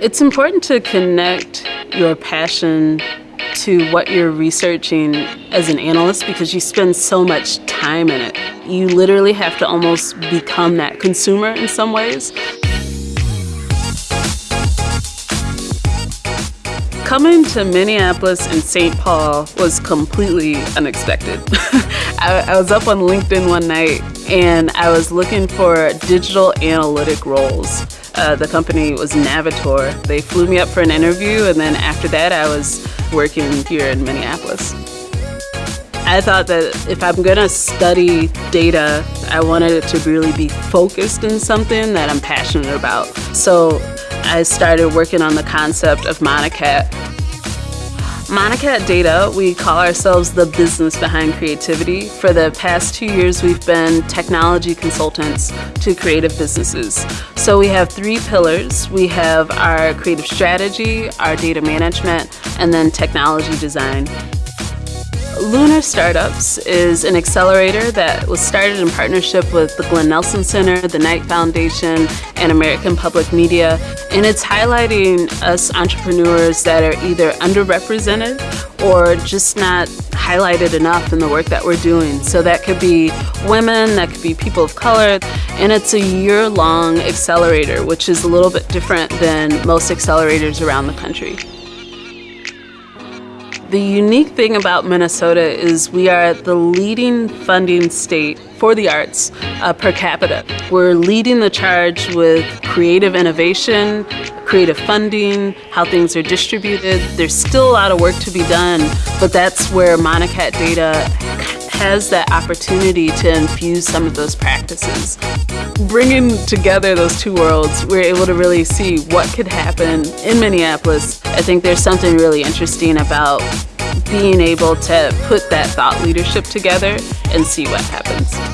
It's important to connect your passion to what you're researching as an analyst because you spend so much time in it. You literally have to almost become that consumer in some ways. Coming to Minneapolis and St. Paul was completely unexpected. I, I, was up on LinkedIn one night and I was looking for digital analytic roles. Uh, the company was Navitor. They flew me up for an interview and then after that I was working here in Minneapolis. I thought that if I'm gonna study data, I wanted it to really be focused in something that I'm passionate about. So I started working on the concept of Monacat. at Data, we call ourselves the business behind creativity. For the past two years, we've been technology consultants to creative businesses. So we have three pillars. We have our creative strategy, our data management, and then technology design. Lunar Startups is an accelerator that was started in partnership with the Glen Nelson Center, the Knight Foundation, and American Public Media. And it's highlighting us entrepreneurs that are either underrepresented or just not highlighted enough in the work that we're doing. So that could be women, that could be people of color, and it's a year-long accelerator, which is a little bit different than most accelerators around the country. The unique thing about Minnesota is we are the leading funding state for the arts uh, per capita. We're leading the charge with creative innovation, creative funding, how things are distributed. There's still a lot of work to be done, but that's where Monacat data has that opportunity to infuse some of those practices. Bringing together those two worlds, we're able to really see what could happen in Minneapolis. I think there's something really interesting about being able to put that thought leadership together and see what happens.